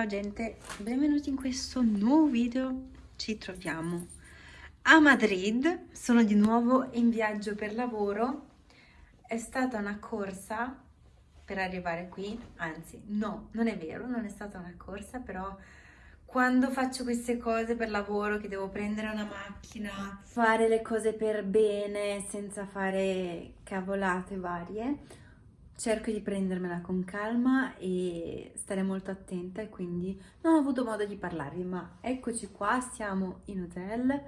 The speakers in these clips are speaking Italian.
Ciao gente, benvenuti in questo nuovo video. Ci troviamo a Madrid, sono di nuovo in viaggio per lavoro. È stata una corsa per arrivare qui, anzi no, non è vero, non è stata una corsa, però quando faccio queste cose per lavoro, che devo prendere una macchina, fare le cose per bene, senza fare cavolate varie, cerco di prendermela con calma e stare molto attenta e quindi non ho avuto modo di parlarvi, ma eccoci qua, siamo in hotel,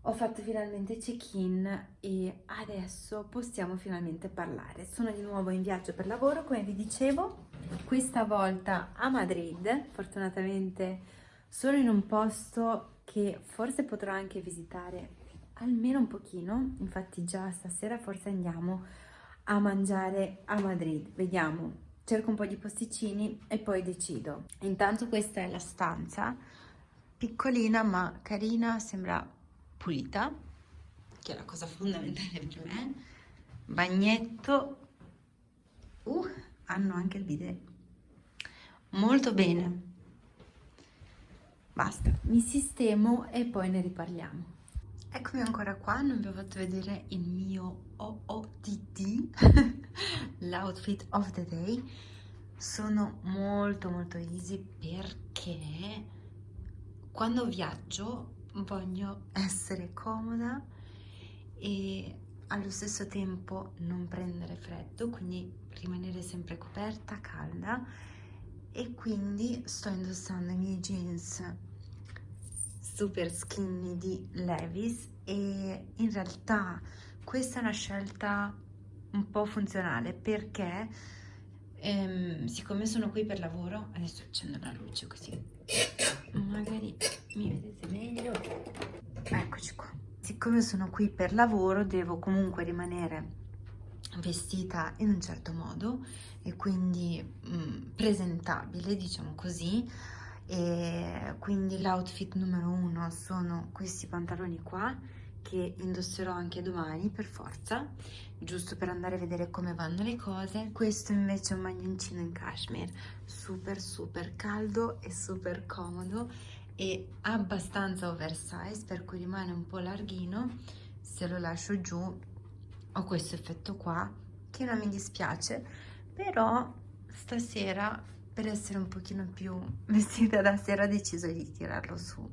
ho fatto finalmente check-in e adesso possiamo finalmente parlare. Sono di nuovo in viaggio per lavoro, come vi dicevo, questa volta a Madrid, fortunatamente sono in un posto che forse potrò anche visitare almeno un pochino, infatti già stasera forse andiamo a mangiare a Madrid. Vediamo, cerco un po' di posticini e poi decido. Intanto questa è la stanza, piccolina ma carina, sembra pulita, che è la cosa fondamentale per me. Bagnetto, uh, hanno anche il bidet. Molto bene. Basta, mi sistemo e poi ne riparliamo. Eccomi ancora qua, non vi ho fatto vedere il mio OOTD, l'outfit of the day. Sono molto molto easy perché quando viaggio voglio essere comoda e allo stesso tempo non prendere freddo, quindi rimanere sempre coperta, calda e quindi sto indossando i miei jeans super skinny di Levis e in realtà questa è una scelta un po' funzionale perché ehm, siccome sono qui per lavoro adesso accendo la luce così. Magari mi vedete meglio. Eccoci qua. Siccome sono qui per lavoro devo comunque rimanere vestita in un certo modo e quindi mh, mm, presentabile diciamo così e quindi l'outfit numero uno sono questi pantaloni qua che indosserò anche domani per forza giusto per andare a vedere come vanno le cose. Questo invece è un maglioncino in cashmere super super caldo e super comodo e abbastanza oversize per cui rimane un po' larghino. Se lo lascio giù ho questo effetto qua che non mi dispiace però stasera per essere un pochino più vestita da sera ho deciso di tirarlo su.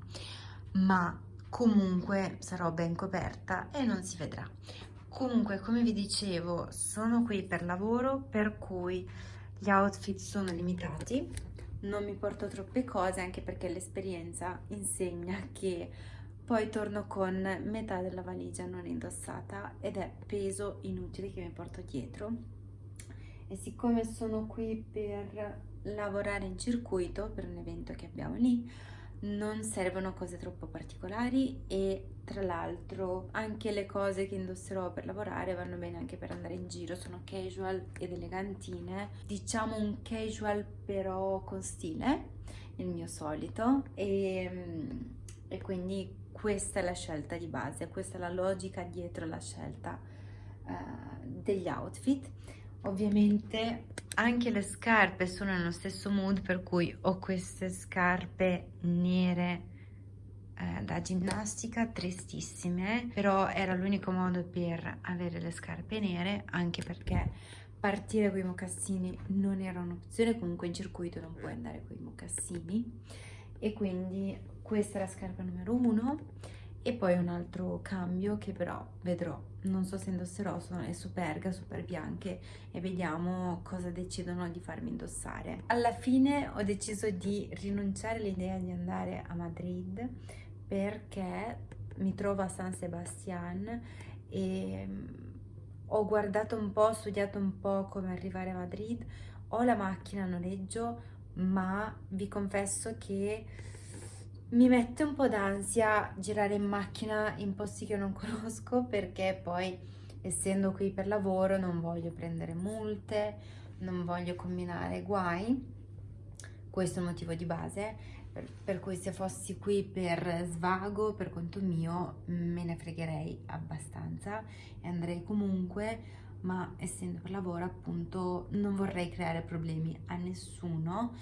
Ma comunque sarò ben coperta e non si vedrà. Comunque come vi dicevo sono qui per lavoro per cui gli outfit sono limitati. Non mi porto troppe cose anche perché l'esperienza insegna che poi torno con metà della valigia non indossata ed è peso inutile che mi porto dietro. E siccome sono qui per lavorare in circuito per un evento che abbiamo lì. Non servono cose troppo particolari e tra l'altro anche le cose che indosserò per lavorare vanno bene anche per andare in giro sono casual ed elegantine. Diciamo un casual però con stile il mio solito e, e quindi questa è la scelta di base questa è la logica dietro la scelta uh, degli outfit ovviamente anche le scarpe sono nello stesso mood per cui ho queste scarpe nere eh, da ginnastica tristissime però era l'unico modo per avere le scarpe nere anche perché partire con i mocassini non era un'opzione comunque in circuito non puoi andare con i mocassini. E quindi questa è la scarpa numero uno e poi un altro cambio che però vedrò. Non so se indosserò sono le superga super bianche e vediamo cosa decidono di farmi indossare. Alla fine ho deciso di rinunciare all'idea di andare a Madrid perché mi trovo a San Sebastian e mm, ho guardato un po' ho studiato un po' come arrivare a Madrid. Ho la macchina a noleggio ma vi confesso che mi mette un po' d'ansia girare in macchina in posti che non conosco perché poi essendo qui per lavoro non voglio prendere multe, non voglio combinare guai, questo è il motivo di base, per, per cui se fossi qui per svago, per conto mio, me ne fregherei abbastanza e andrei comunque, ma essendo per lavoro appunto non vorrei creare problemi a nessuno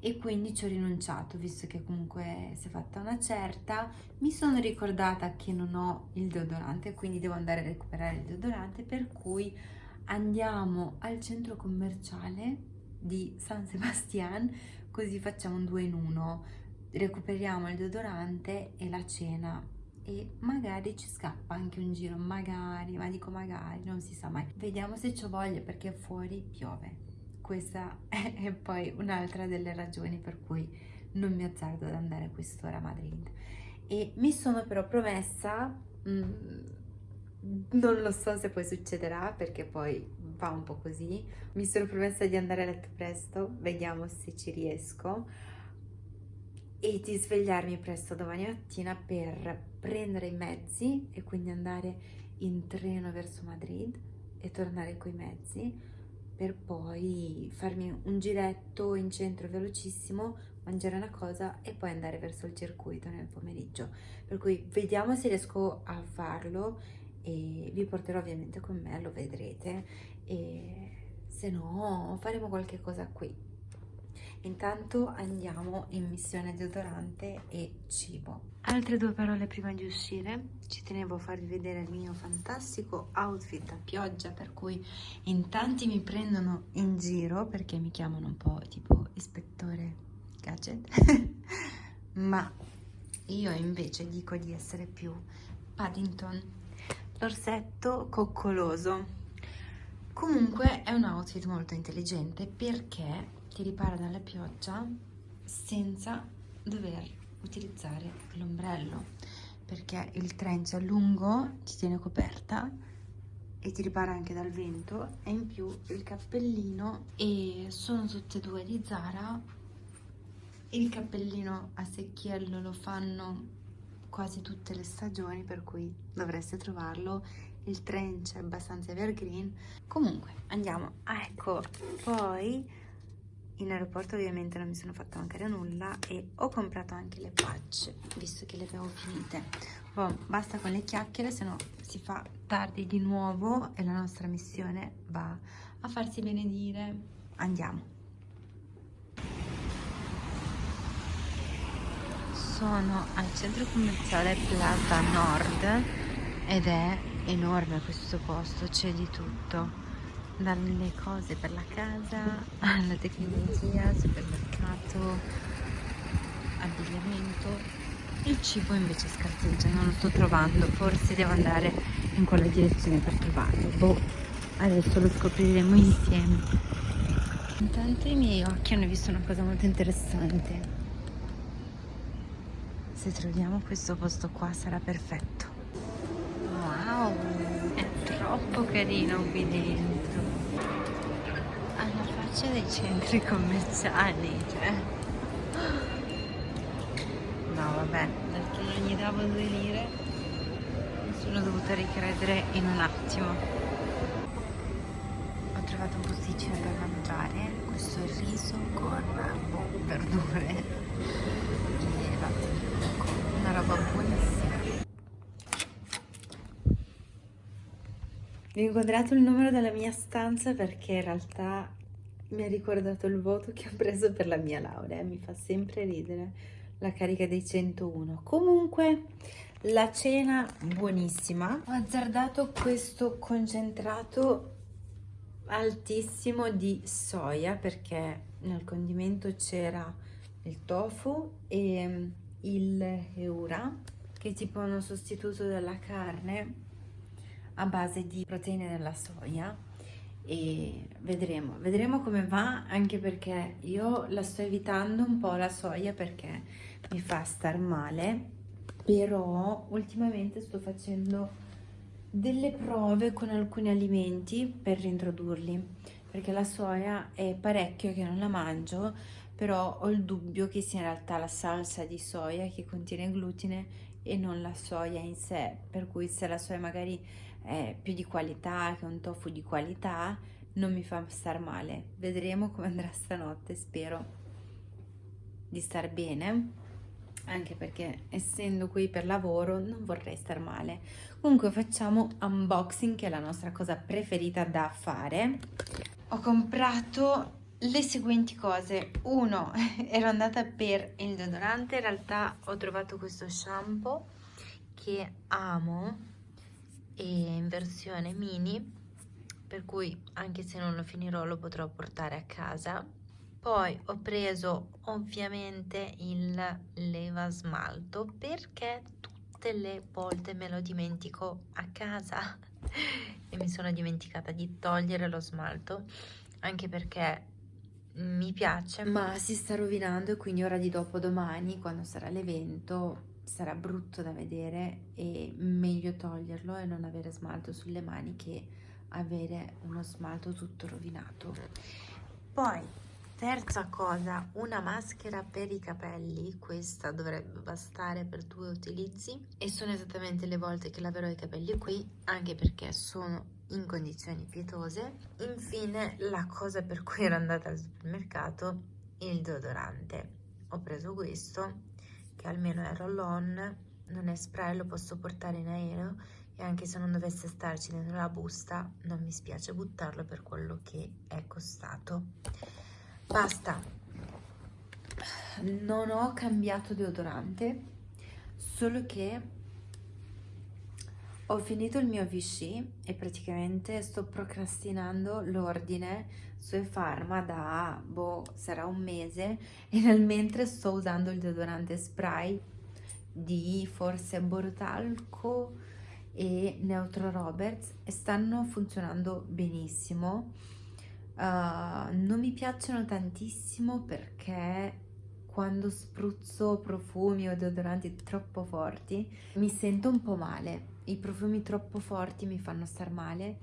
e quindi ci ho rinunciato visto che comunque si è fatta una certa. Mi sono ricordata che non ho il deodorante quindi devo andare a recuperare il deodorante per cui andiamo al centro commerciale di San Sebastian così facciamo un due in uno. Recuperiamo il deodorante e la cena e magari ci scappa anche un giro magari ma dico magari non si sa mai. Vediamo se ci voglia perché fuori piove questa è poi un'altra delle ragioni per cui non mi azzardo ad andare a quest'ora a Madrid. E mi sono però promessa mm, non lo so se poi succederà perché poi va un po' così. Mi sono promessa di andare a letto presto vediamo se ci riesco e di svegliarmi presto domani mattina per prendere i mezzi e quindi andare in treno verso Madrid e tornare coi mezzi per poi farmi un giretto in centro velocissimo, mangiare una cosa e poi andare verso il circuito nel pomeriggio. Per cui vediamo se riesco a farlo e vi porterò ovviamente con me, lo vedrete e se no faremo qualche cosa qui. Intanto andiamo in missione deodorante e cibo. Altre due parole prima di uscire, ci tenevo a farvi vedere il mio fantastico outfit a pioggia per cui in tanti mi prendono in giro perché mi chiamano un po' tipo ispettore gadget. Ma io invece dico di essere più Paddington. L'orsetto coccoloso. Comunque è un outfit molto intelligente perché ti ripara dalla pioggia senza dover utilizzare l'ombrello perché il trench è lungo, ti tiene coperta e ti ripara anche dal vento e in più il cappellino e sono tutte e due di Zara. Il cappellino a secchiello lo fanno quasi tutte le stagioni per cui dovreste trovarlo. Il trench è abbastanza evergreen. Comunque andiamo. Ecco poi in aeroporto ovviamente non mi sono fatta mancare nulla e ho comprato anche le patch visto che le avevo finite. Oh, basta con le chiacchiere se no si fa tardi di nuovo e la nostra missione va a farsi benedire. Andiamo. Sono al centro commerciale Plaza Nord ed è enorme questo posto c'è di tutto dalle cose per la casa alla tecnologia, supermercato, abbigliamento. Il cibo invece scarseggia, non lo sto trovando, forse devo andare in quella direzione per trovarlo. Boh, adesso lo scopriremo insieme. Intanto i miei occhi hanno visto una cosa molto interessante. Se troviamo questo posto qua sarà perfetto. Wow, è troppo carino qui dentro faccia dei centri commerciali cioè. No vabbè perché non gli davo due lire mi sono dovuta ricredere in un attimo. Ho trovato un posticino per mangiare questo riso con boh, verdure. E latte una roba buonissima. Vi ho inquadrato il numero della mia stanza perché in realtà mi ha ricordato il voto che ho preso per la mia laurea, mi fa sempre ridere la carica dei 101. Comunque la cena buonissima, ho azzardato questo concentrato altissimo di soia perché nel condimento c'era il tofu e mm, il eura che è tipo uno sostituto della carne a base di proteine della soia e vedremo, vedremo come va anche perché io la sto evitando un po' la soia perché mi fa star male però ultimamente sto facendo delle prove con alcuni alimenti per reintrodurli perché la soia è parecchio che non la mangio però ho il dubbio che sia in realtà la salsa di soia che contiene glutine e non la soia in sé per cui se la soia magari è più di qualità, che un tofu di qualità, non mi fa star male. Vedremo come andrà stanotte, spero di star bene, anche perché essendo qui per lavoro non vorrei star male. Comunque facciamo unboxing, che è la nostra cosa preferita da fare. Ho comprato le seguenti cose. Uno, ero andata per il deodorante, in realtà ho trovato questo shampoo che amo in versione mini, per cui anche se non lo finirò lo potrò portare a casa. Poi ho preso ovviamente il leva smalto perché tutte le volte me lo dimentico a casa e mi sono dimenticata di togliere lo smalto anche perché mi piace ma si sta rovinando e quindi ora di dopo domani quando sarà l'evento sarà brutto da vedere e meglio toglierlo e non avere smalto sulle mani che avere uno smalto tutto rovinato poi terza cosa una maschera per i capelli questa dovrebbe bastare per due utilizzi e sono esattamente le volte che laverò i capelli qui anche perché sono in condizioni pietose. Infine la cosa per cui ero andata al supermercato, il deodorante. Ho preso questo che almeno è roll-on, non è spray, lo posso portare in aereo e anche se non dovesse starci dentro la busta non mi spiace buttarlo per quello che è costato. Basta. Non ho cambiato deodorante, solo che ho finito il mio Vichy e praticamente sto procrastinando l'ordine su Pharma da, boh, sarà un mese. E nel mentre sto usando il deodorante spray di forse Bortalco e Neutro Roberts e stanno funzionando benissimo. Uh, non mi piacciono tantissimo perché quando spruzzo profumi o deodoranti troppo forti mi sento un po' male. I profumi troppo forti mi fanno star male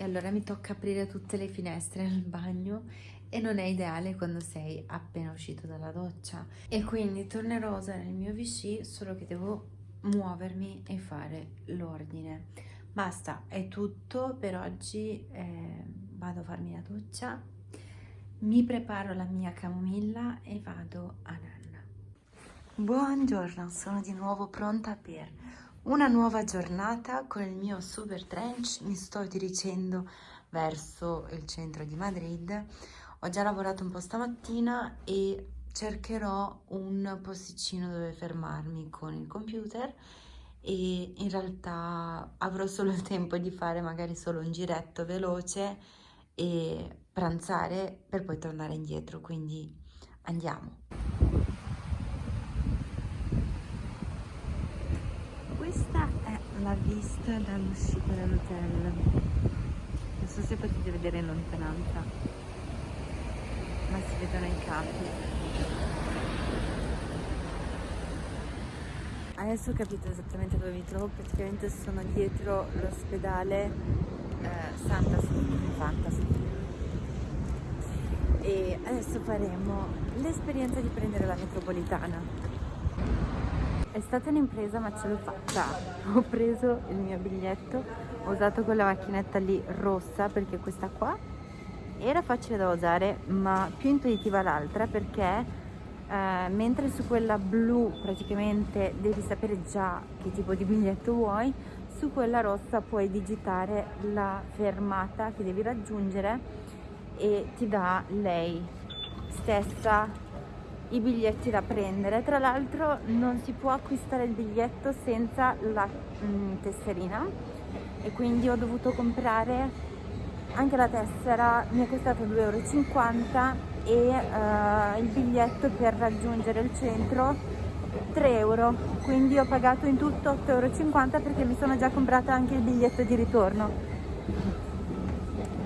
e allora mi tocca aprire tutte le finestre nel bagno e non è ideale quando sei appena uscito dalla doccia. E quindi tornerò a usare il mio Vichy solo che devo muovermi e fare l'ordine. Basta è tutto per oggi eh, vado a farmi la doccia mi preparo la mia camomilla e vado a nanna. Buongiorno sono di nuovo pronta per una nuova giornata con il mio super trench, mi sto dirigendo verso il centro di Madrid. Ho già lavorato un po' stamattina e cercherò un posticino dove fermarmi con il computer e in realtà avrò solo il tempo di fare magari solo un giretto veloce e pranzare per poi tornare indietro, quindi andiamo. questa è la vista dall'uscita dell'hotel. Non so se potete vedere in lontananza ma si vedono i capi. Adesso ho capito esattamente dove mi trovo praticamente sono dietro l'ospedale eh, Santa Santa e adesso faremo l'esperienza di prendere la metropolitana è stata un'impresa ma ce l'ho fatta. Ho preso il mio biglietto, ho usato quella macchinetta lì rossa perché questa qua era facile da usare ma più intuitiva l'altra perché eh, mentre su quella blu praticamente devi sapere già che tipo di biglietto vuoi, su quella rossa puoi digitare la fermata che devi raggiungere e ti dà lei stessa i biglietti da prendere. Tra l'altro non si può acquistare il biglietto senza la mh, mm, tesserina. E quindi ho dovuto comprare anche la tessera mi è costato 2,50 euro e uh, il biglietto per raggiungere il centro 3 euro. Quindi ho pagato in tutto 8,50 euro perché mi sono già comprata anche il biglietto di ritorno.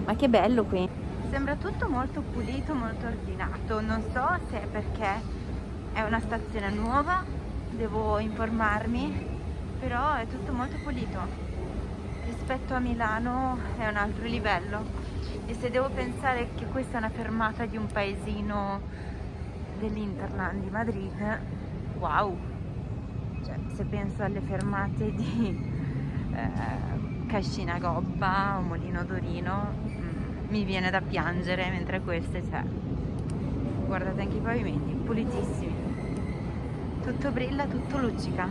Ma che bello qui sembra tutto molto pulito molto ordinato. Non so se è perché è una stazione nuova devo informarmi però è tutto molto pulito. Rispetto a Milano è un altro livello. E se devo pensare che questa è una fermata di un paesino dell'Interland di Madrid wow. Cioè, se penso alle fermate di eh, Cascina Gobba o Molino Dorino mi viene da piangere mentre queste c'è guardate anche i pavimenti pulitissimi. Tutto brilla tutto luccica.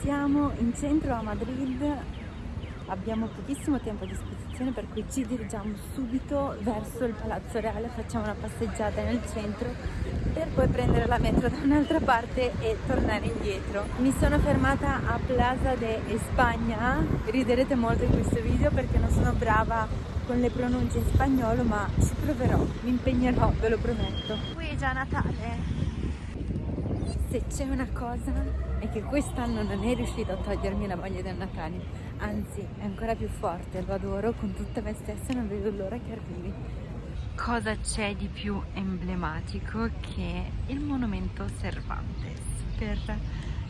Siamo in centro a Madrid. Abbiamo pochissimo tempo a disposizione per cui ci dirigiamo subito verso il Palazzo Reale, facciamo una passeggiata nel centro per poi prendere la metro da un'altra parte e tornare indietro. Mi sono fermata a Plaza de España, riderete molto in questo video perché non sono brava con le pronunce in spagnolo ma ci proverò, mi impegnerò, ve lo prometto. Qui è già Natale. Se c'è una cosa è che quest'anno non è riuscito a togliermi la voglia del Natale, anzi è ancora più forte, lo adoro con tutta me stessa e non vedo l'ora che arrivi. Cosa c'è di più emblematico che il monumento Cervantes per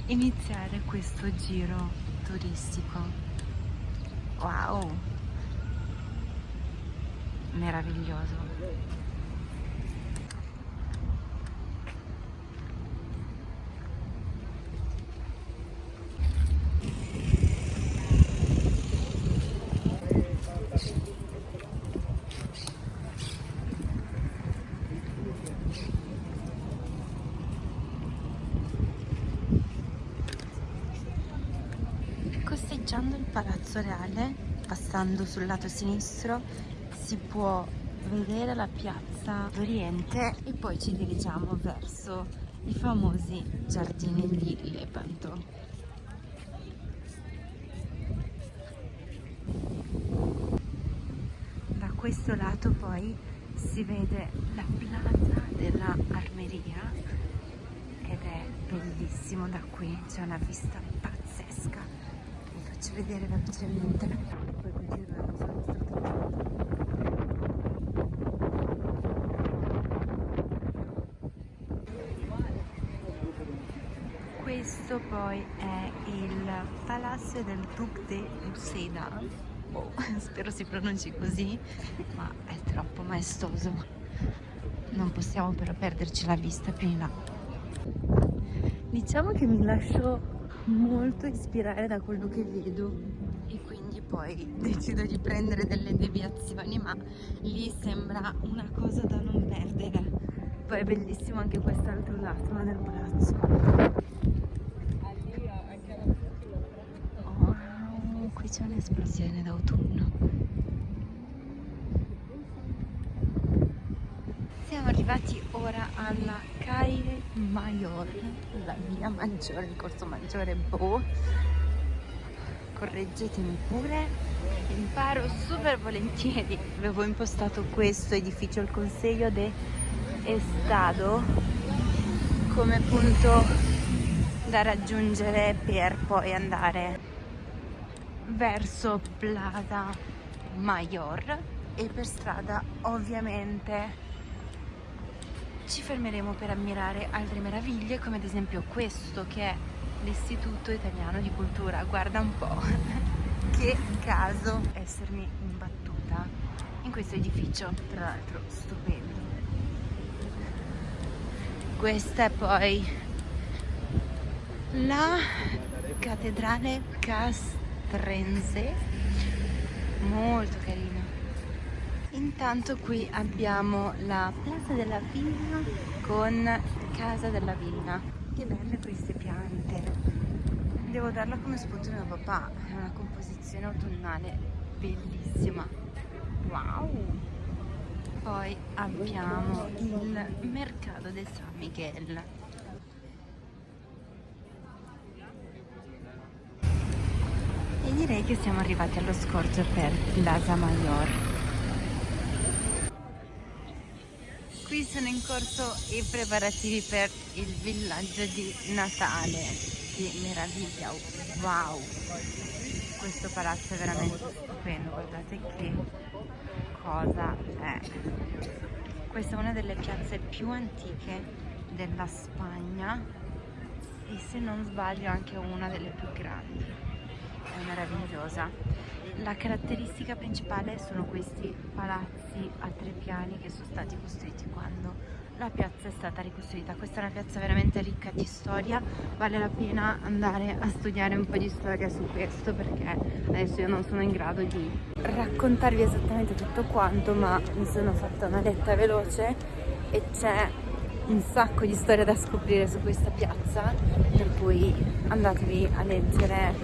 iniziare questo giro turistico? Wow! Meraviglioso! Costeggiando il Palazzo Reale, passando sul lato sinistro, si può vedere la piazza d'Oriente e poi ci dirigiamo verso i famosi giardini di Lepanto. Da questo lato poi si vede la plaza della Armeria ed è bellissimo da qui, c'è una vista pazzesca faccio vedere velocemente questo poi è il Palazzo del Duc de Uceda oh, spero si pronunci così ma è troppo maestoso. Non possiamo però perderci la vista più in là. Diciamo che mi lascio molto ispirare da quello che vedo poi decido di prendere delle deviazioni ma lì sembra una cosa da non perdere. Poi è bellissimo anche quest'altro lato del palazzo. Oh, qui c'è un'esplosione d'autunno. Siamo arrivati ora alla Calle Mayor, la via maggiore, il corso maggiore Boh. Correggetemi pure, imparo super volentieri. Avevo impostato questo edificio, il Consiglio de Estado, come punto da raggiungere per poi andare verso Plaza Mayor e per strada ovviamente ci fermeremo per ammirare altre meraviglie come ad esempio questo che è l'Istituto Italiano di Cultura guarda un po' che caso essermi imbattuta in questo edificio tra l'altro stupendo questa è poi la cattedrale castrense molto carina Intanto qui abbiamo la Plaza della Villa con Casa della Villa. Che belle queste. Devo darla come spunto mio papà. È una composizione autunnale bellissima. Wow! Poi abbiamo il mercato del San Miguel. E direi che siamo arrivati allo scorcio per Plaza Mayor. Qui sono in corso i preparativi per il villaggio di Natale. Che meraviglia! Wow! Questo palazzo è veramente stupendo, guardate che cosa è. Questa è una delle piazze più antiche della Spagna e se non sbaglio anche una delle più grandi. È meravigliosa la caratteristica principale sono questi palazzi a tre piani che sono stati costruiti quando la piazza è stata ricostruita. Questa è una piazza veramente ricca di storia, vale la pena andare a studiare un po' di storia su questo perché adesso io non sono in grado di raccontarvi esattamente tutto quanto, ma mi sono fatta una letta veloce e c'è un sacco di storia da scoprire su questa piazza, per cui andatevi a leggere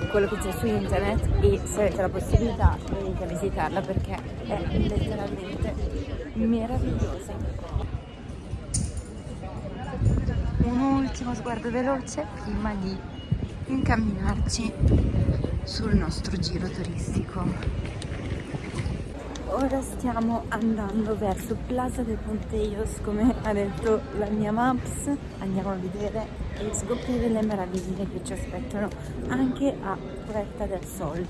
eh, quello che c'è su internet e se avete la possibilità venite a visitarla perché è letteralmente meravigliosa. Un ultimo sguardo veloce prima di incamminarci sul nostro giro turistico. Ora stiamo andando verso Plaza de Ponteios come ha detto la mia maps. Andiamo a vedere e scoprire le meraviglie che ci aspettano anche a Puerta del Sol.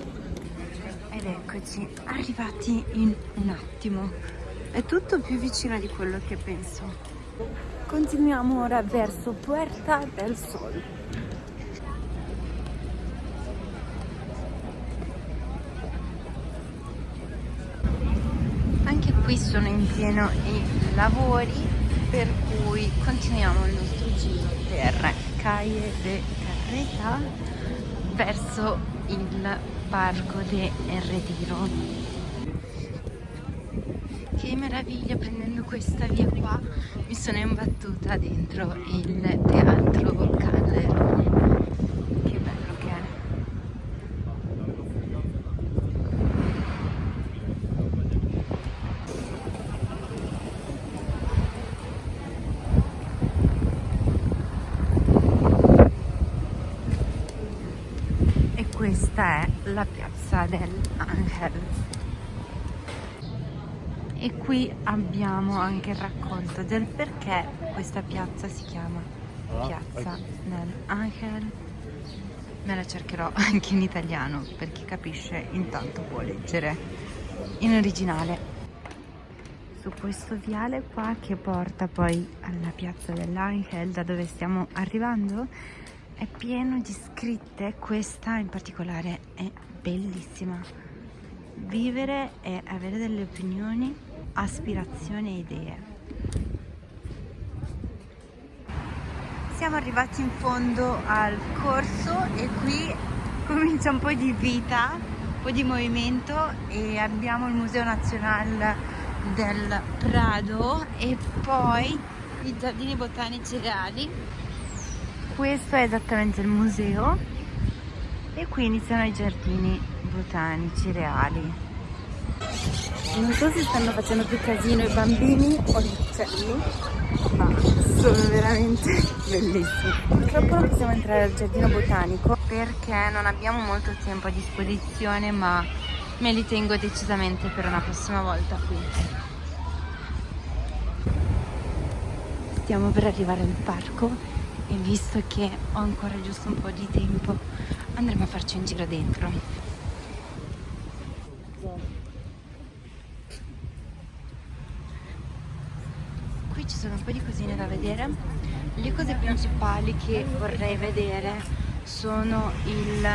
Ed eccoci arrivati in un attimo è tutto più vicino di quello che penso. Continuiamo ora verso Puerta del Sol. Qui sono in pieno i lavori per cui continuiamo il nostro giro per Calle de Carreta verso il parco de Retiro meraviglia prendendo questa via qua. Mi sono imbattuta dentro il teatro Calderone questa è la piazza dell'Angel e qui abbiamo anche il racconto del perché questa piazza si chiama piazza dell'Angel me la cercherò anche in italiano per chi capisce intanto può leggere in originale. Su questo viale qua che porta poi alla piazza dell'Angel da dove stiamo arrivando è pieno di scritte, questa in particolare è bellissima. Vivere e avere delle opinioni, aspirazioni e idee. Siamo arrivati in fondo al corso e qui comincia un po' di vita, un po' di movimento e abbiamo il Museo Nazionale del Prado e poi i giardini botanici reali questo è esattamente il museo e qui iniziano i giardini botanici reali non so se stanno facendo più casino i bambini o gli uccelli ma sono veramente bellissimi. Purtroppo non possiamo entrare al giardino botanico perché non abbiamo molto tempo a disposizione ma me li tengo decisamente per una prossima volta qui. Stiamo per arrivare al parco e visto che ho ancora giusto un po' di tempo andremo a farci un giro dentro qui ci sono un po' di cosine da vedere le cose principali che vorrei vedere sono il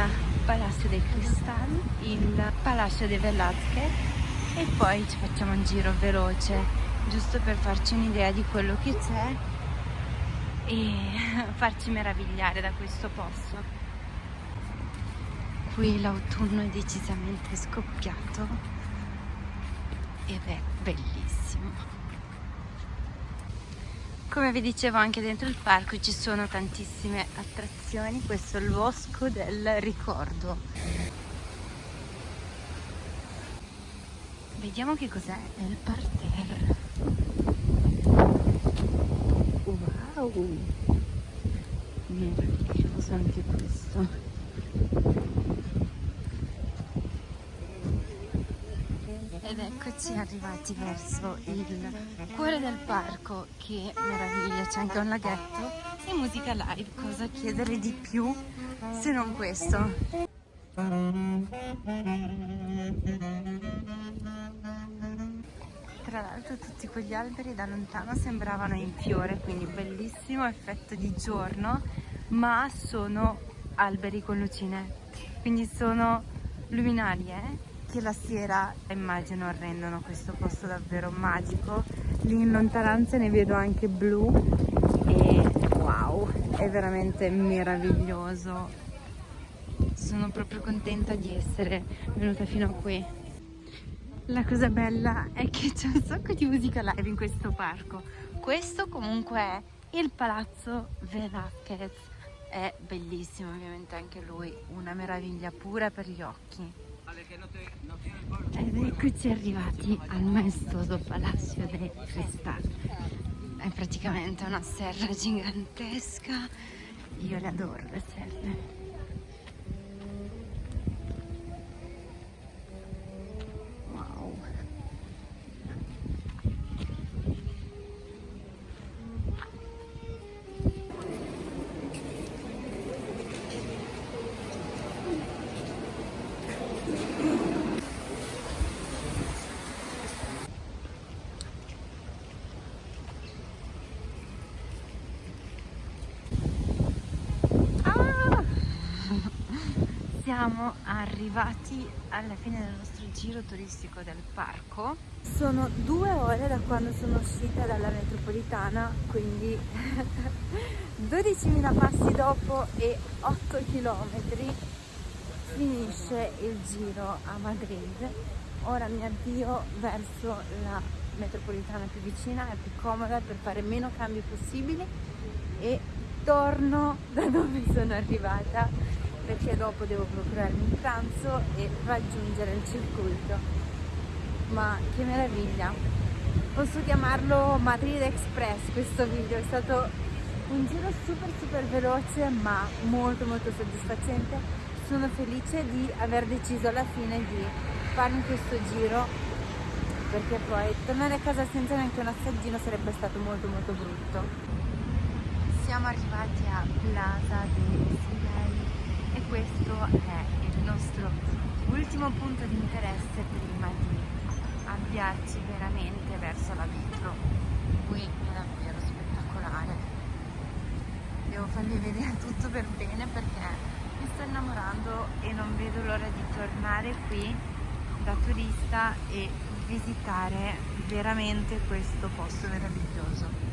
Palazzo dei Cristalli il Palazzo dei Velázquez e poi ci facciamo un giro veloce giusto per farci un'idea di quello che c'è e farci meravigliare da questo posto. Qui l'autunno è decisamente scoppiato ed è bellissimo. Come vi dicevo anche dentro il parco ci sono tantissime attrazioni, questo è il bosco del ricordo. Vediamo che cos'è, è il parterre. wow meraviglioso anche questo ed eccoci arrivati verso il cuore del parco che meraviglia c'è anche un laghetto e musica live. Cosa chiedere di più se non questo? Tra l'altro tutti quegli alberi da lontano sembravano in fiore quindi bellissimo effetto di giorno ma sono alberi con lucine. Quindi sono luminarie che la sera immagino rendono questo posto davvero magico lì in lontananza ne vedo anche blu e wow è veramente meraviglioso sono proprio contenta di essere venuta fino a qui la cosa bella è che c'è un sacco di musica live in questo parco. Questo comunque è il Palazzo Velázquez è bellissimo ovviamente anche lui, una meraviglia pura per gli occhi. Ed eccoci arrivati al maestoso Palacio de Cristal. È praticamente una serra gigantesca, io le adoro le serre. Siamo arrivati alla fine del nostro giro turistico del parco. Sono due ore da quando sono uscita dalla metropolitana, quindi 12.000 passi dopo e 8 km finisce il giro a Madrid. Ora mi avvio verso la metropolitana più vicina e più comoda per fare meno cambi possibili e torno da dove sono arrivata perché dopo devo procurarmi un pranzo e raggiungere il circuito. Ma che meraviglia. Posso chiamarlo Madrid Express questo video. È stato un giro super super veloce ma molto molto soddisfacente. Sono felice di aver deciso alla fine di farmi questo giro perché poi tornare a casa senza neanche un assaggino sarebbe stato molto molto brutto. Siamo arrivati a Plaza de Sigai e questo è il nostro ultimo punto di interesse prima di avviarci veramente verso la metro. Qui è davvero spettacolare. Devo farvi vedere tutto per bene perché mi sto innamorando e non vedo l'ora di tornare qui da turista e visitare veramente questo posto meraviglioso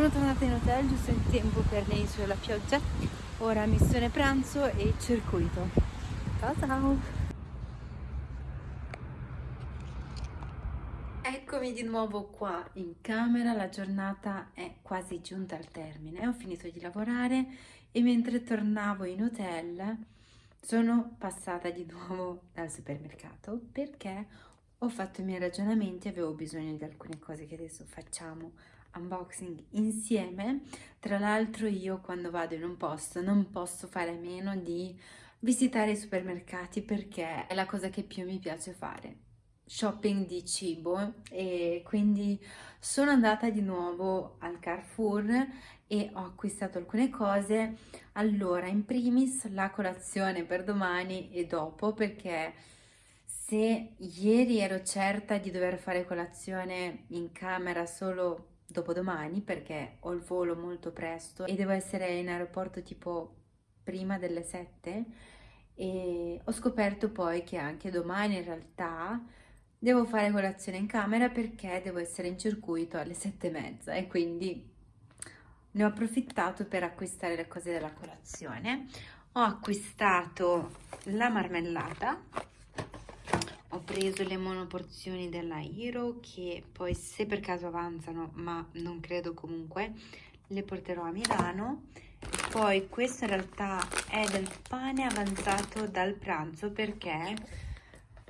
Sono tornata in hotel giusto in tempo per le isole la pioggia. Ora missione pranzo e circuito. Ciao ciao! Eccomi di nuovo qua in camera, la giornata è quasi giunta al termine, ho finito di lavorare e mentre tornavo in hotel sono passata di nuovo dal supermercato perché ho fatto i miei ragionamenti e avevo bisogno di alcune cose che adesso facciamo unboxing insieme. Tra l'altro io quando vado in un posto non posso fare a meno di visitare i supermercati perché è la cosa che più mi piace fare shopping di cibo e quindi sono andata di nuovo al Carrefour e ho acquistato alcune cose allora in primis la colazione per domani e dopo perché se ieri ero certa di dover fare colazione in camera solo dopodomani perché ho il volo molto presto e devo essere in aeroporto tipo prima delle 7 e ho scoperto poi che anche domani in realtà devo fare colazione in camera perché devo essere in circuito alle 7 e mezza e quindi ne ho approfittato per acquistare le cose della colazione. Ho acquistato la marmellata ho preso le monoporzioni della Hero che poi se per caso avanzano ma non credo comunque le porterò a Milano. Poi questo in realtà è del pane avanzato dal pranzo perché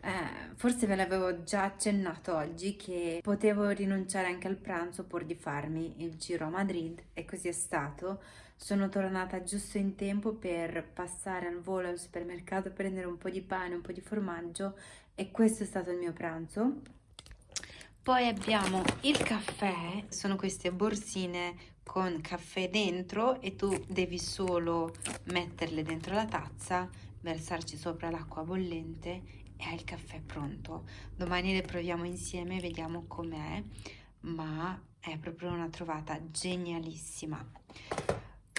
eh, forse ve l'avevo già accennato oggi che potevo rinunciare anche al pranzo pur di farmi il giro a Madrid e così è stato. Sono tornata giusto in tempo per passare al volo al supermercato, prendere un po' di pane, un po' di formaggio e questo è stato il mio pranzo. Poi abbiamo il caffè, sono queste borsine con caffè dentro e tu devi solo metterle dentro la tazza, versarci sopra l'acqua bollente e hai il caffè pronto. Domani le proviamo insieme vediamo com'è, ma è proprio una trovata genialissima.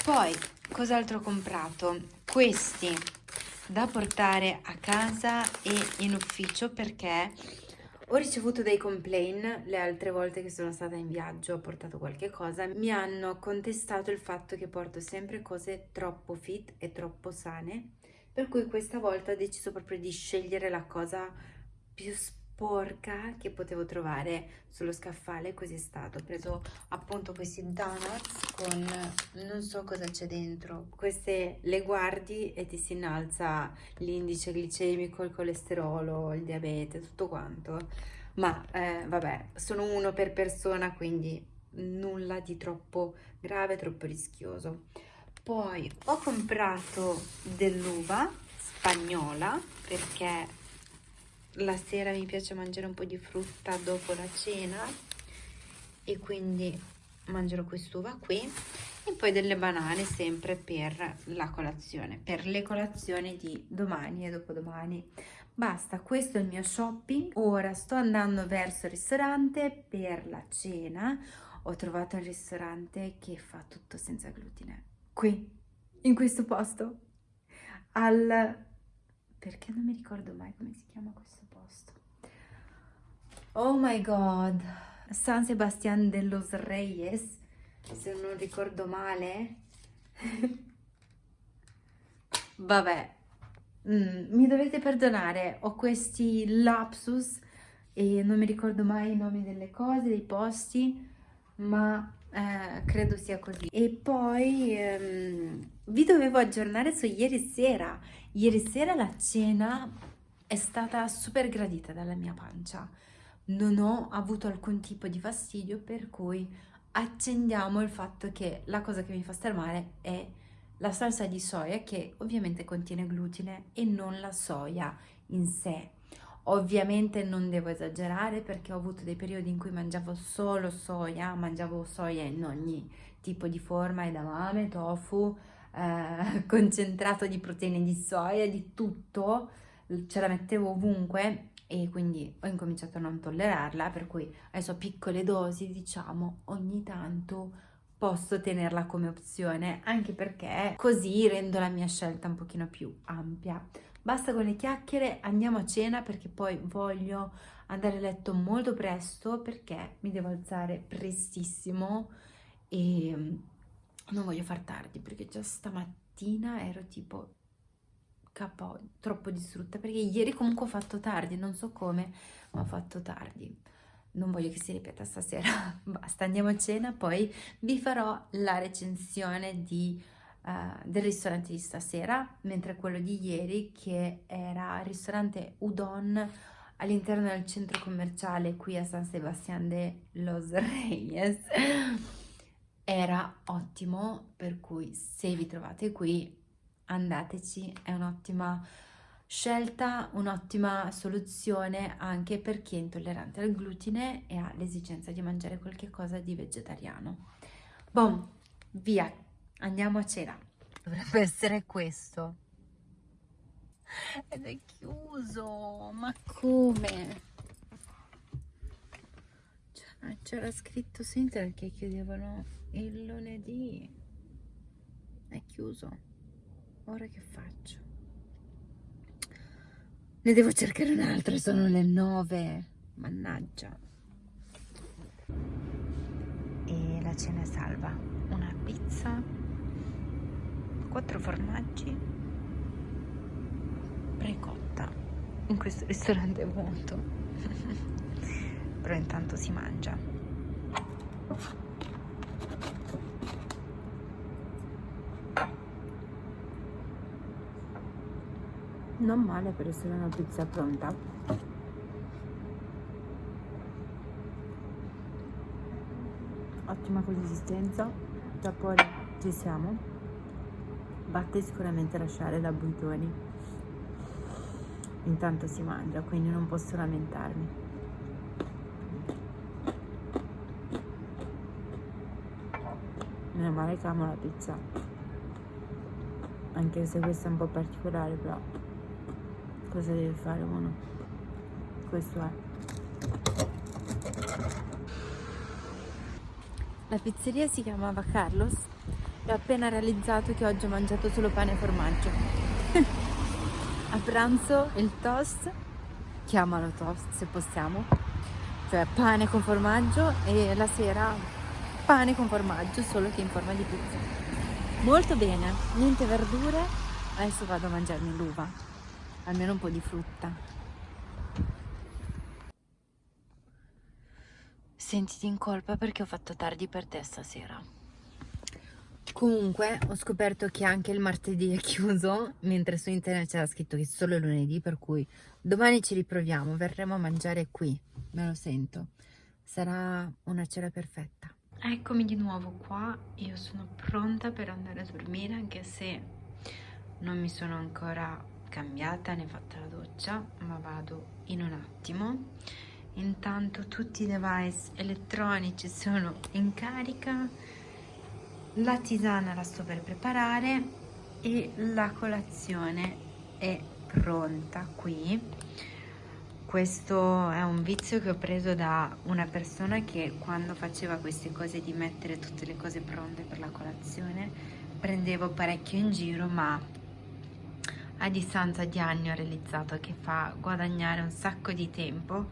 Poi, cos'altro ho comprato? Questi da portare a casa e in ufficio perché ho ricevuto dei complain le altre volte che sono stata in viaggio, ho portato qualche cosa, mi hanno contestato il fatto che porto sempre cose troppo fit e troppo sane, per cui questa volta ho deciso proprio di scegliere la cosa più sporca che potevo trovare sullo scaffale così è stato. Ho preso appunto questi donuts con non so cosa c'è dentro. Queste le guardi e ti si innalza l'indice glicemico il colesterolo il diabete tutto quanto. Ma eh, vabbè sono uno per persona quindi nulla di troppo grave troppo rischioso. Poi ho comprato dell'uva spagnola perché la sera mi piace mangiare un po' di frutta dopo la cena e quindi mangerò quest'uva qui e poi delle banane sempre per la colazione per le colazioni di domani e dopodomani. Basta questo è il mio shopping. Ora sto andando verso il ristorante per la cena. Ho trovato un ristorante che fa tutto senza glutine. Qui in questo posto al perché non mi ricordo mai come si chiama questo posto. Oh my god. San Sebastián de los Reyes se non ricordo male. Vabbè. Mm, mi dovete perdonare ho questi lapsus e non mi ricordo mai i nomi delle cose dei posti ma eh, credo sia così. E poi ehm, vi dovevo aggiornare su ieri sera ieri sera la cena è stata super gradita dalla mia pancia. Non ho avuto alcun tipo di fastidio per cui accendiamo il fatto che la cosa che mi fa star male è la salsa di soia che ovviamente contiene glutine e non la soia in sé. Ovviamente non devo esagerare perché ho avuto dei periodi in cui mangiavo solo soia, mangiavo soia in ogni tipo di forma, edamame, tofu, eh, concentrato di proteine di soia, di tutto, ce la mettevo ovunque e quindi ho incominciato a non tollerarla, per cui adesso piccole dosi, diciamo, ogni tanto posso tenerla come opzione, anche perché così rendo la mia scelta un pochino più ampia. Basta con le chiacchiere, andiamo a cena perché poi voglio andare a letto molto presto perché mi devo alzare prestissimo e non voglio far tardi perché già stamattina ero tipo capo troppo distrutta perché ieri comunque ho fatto tardi, non so come, ma ho fatto tardi. Non voglio che si ripeta stasera, basta, andiamo a cena, poi vi farò la recensione di uh, del ristorante di stasera, mentre quello di ieri che era il ristorante Udon all'interno del centro commerciale qui a San Sebastián de los Reyes era ottimo, per cui se vi trovate qui andateci, è un'ottima scelta, un'ottima soluzione anche per chi è intollerante al glutine e ha l'esigenza di mangiare qualche cosa di vegetariano. Bom, via! Andiamo a cena. Dovrebbe essere questo. Ed è chiuso. Ma come? Cioè, c'era scritto su internet che chiudevano il lunedì. È chiuso. Ora che faccio? Ne devo cercare un altro, sono le nove. Mannaggia. E la cena è salva. Una pizza quattro formaggi precotta in questo ristorante vuoto però intanto si mangia non male per essere una pizza pronta. Ottima consistenza sapore ci siamo. Batte sicuramente lasciare da buitoni. Intanto si mangia quindi non posso lamentarmi. Meno male che amo la pizza. Anche se questa è un po' particolare però cosa deve fare uno questo è la pizzeria si chiamava Carlos e ho appena realizzato che oggi ho mangiato solo pane e formaggio. a pranzo il toast, chiamalo toast se possiamo, cioè pane con formaggio e la sera pane con formaggio solo che in forma di pizza. Molto bene, niente verdure, adesso vado a mangiarmi l'uva, almeno un po' di frutta. sentiti in colpa perché ho fatto tardi per te stasera. Comunque ho scoperto che anche il martedì è chiuso, mentre su internet c'era scritto che solo lunedì, per cui domani ci riproviamo, verremo a mangiare qui, me lo sento. Sarà una cena perfetta. Eccomi di nuovo qua, io sono pronta per andare a dormire anche se non mi sono ancora cambiata né fatta la doccia, ma vado in un attimo. Intanto tutti i device elettronici sono in carica, la tisana la sto per preparare e la colazione è pronta qui. Questo è un vizio che ho preso da una persona che quando faceva queste cose di mettere tutte le cose pronte per la colazione prendevo parecchio in giro ma a distanza di anni ho realizzato che fa guadagnare un sacco di tempo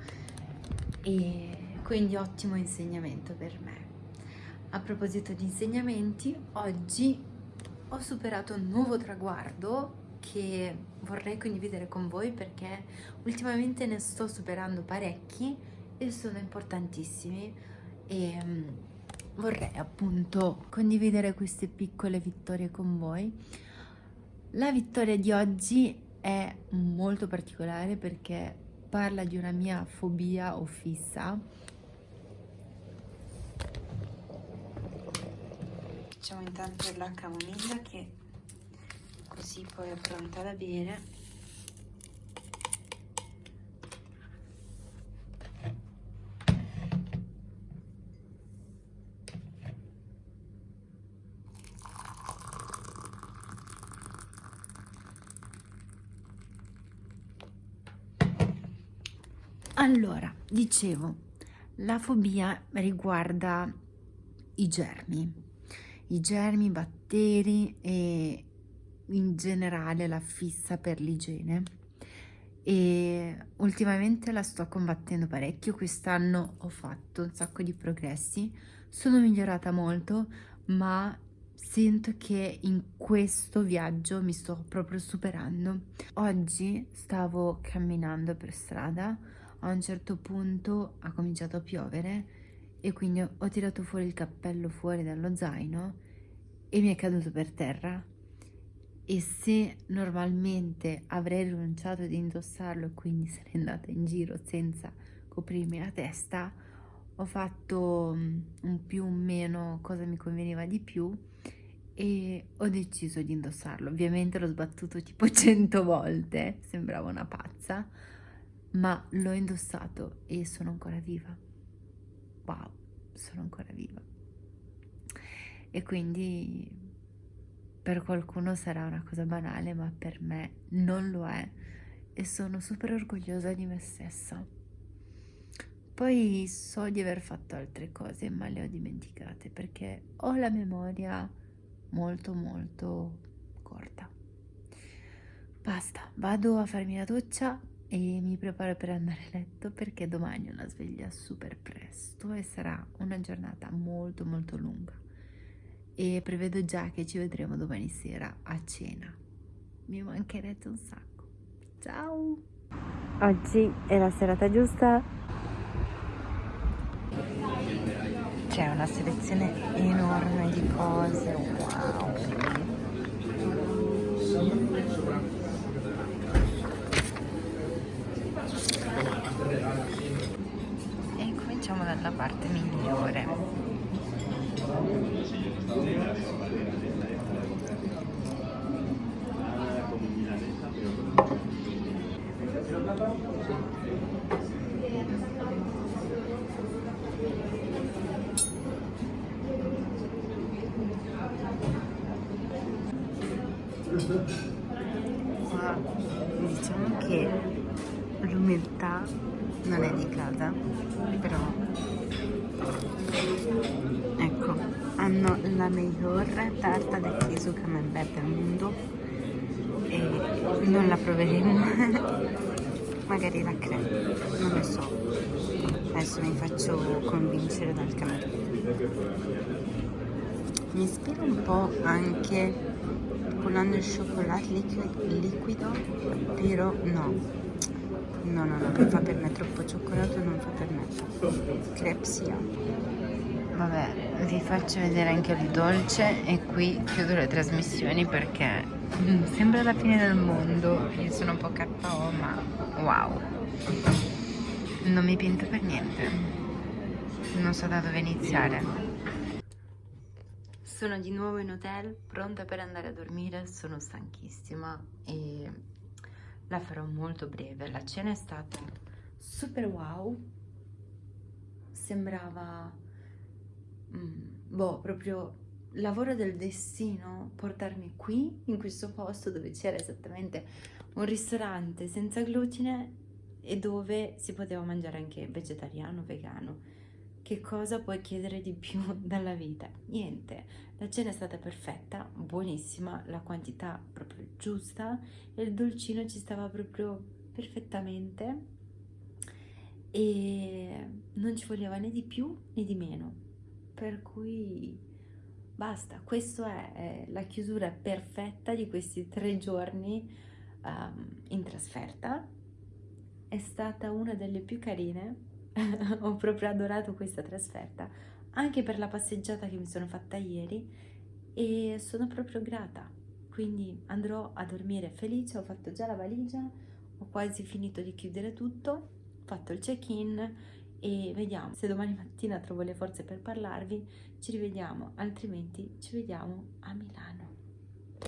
e quindi ottimo insegnamento per me. A proposito di insegnamenti, oggi ho superato un nuovo traguardo che vorrei condividere con voi perché ultimamente ne sto superando parecchi e sono importantissimi e mm, vorrei appunto condividere queste piccole vittorie con voi la vittoria di oggi è molto particolare perché parla di una mia fobia o fissa. Facciamo intanto la camomilla che così poi è pronta da bere. Allora, dicevo, la fobia riguarda i germi, i germi, i batteri e in generale la fissa per l'igiene e ultimamente la sto combattendo parecchio, quest'anno ho fatto un sacco di progressi, sono migliorata molto ma sento che in questo viaggio mi sto proprio superando. Oggi stavo camminando per strada, a un certo punto ha cominciato a piovere e quindi ho tirato fuori il cappello fuori dallo zaino e mi è caduto per terra. E se normalmente avrei rinunciato ad indossarlo e quindi sarei andata in giro senza coprirmi la testa ho fatto mm, un più o meno cosa mi conveniva di più e ho deciso di indossarlo. Ovviamente l'ho sbattuto tipo 100 volte sembrava una pazza ma l'ho indossato e sono ancora viva. Wow, sono ancora viva. E quindi per qualcuno sarà una cosa banale, ma per me non lo è e sono super orgogliosa di me stessa. Poi so di aver fatto altre cose, ma le ho dimenticate perché ho la memoria molto molto corta. Basta, vado a farmi la doccia e mi preparo per andare a letto perché domani ho una sveglia super presto e sarà una giornata molto molto lunga. E prevedo già che ci vedremo domani sera a cena. Mi mancherete un sacco. Ciao! Oggi è la serata giusta. C'è una selezione enorme di cose. Wow dalla parte migliore. Qua diciamo che l'umidità non è di casa però ecco hanno la miglior tarta del riso camembert del mondo. E non la proveremo. Magari la crema non lo so. Adesso mi faccio convincere dal cameriere mi ispira un po' anche con il cioccolato liquido però no. No, no, no, non fa per me troppo cioccolato, non fa per me. Crepsia. Vabbè, vi faccio vedere anche il dolce e qui chiudo le trasmissioni perché mm, sembra la fine del mondo. Io sono un po' KO, ma wow. Non mi pinto per niente. Non so da dove iniziare. Sono di nuovo in hotel, pronta per andare a dormire, sono stanchissima e la farò molto breve. La cena è stata super wow, sembrava, mm, boh, proprio lavoro del destino portarmi qui, in questo posto dove c'era esattamente un ristorante senza glutine e dove si poteva mangiare anche vegetariano, vegano. Che cosa puoi chiedere di più dalla vita? Niente, la cena è stata perfetta, buonissima, la quantità proprio giusta e il dolcino ci stava proprio perfettamente e non ci voleva né di più né di meno. Per cui basta, questa è, la chiusura perfetta di questi tre giorni um, in trasferta. È stata una delle più carine ho proprio adorato questa trasferta, anche per la passeggiata che mi sono fatta ieri e sono proprio grata. Quindi andrò a dormire felice, ho fatto già la valigia, ho quasi finito di chiudere tutto, ho fatto il check-in e vediamo se domani mattina trovo le forze per parlarvi, ci rivediamo, altrimenti ci vediamo a Milano.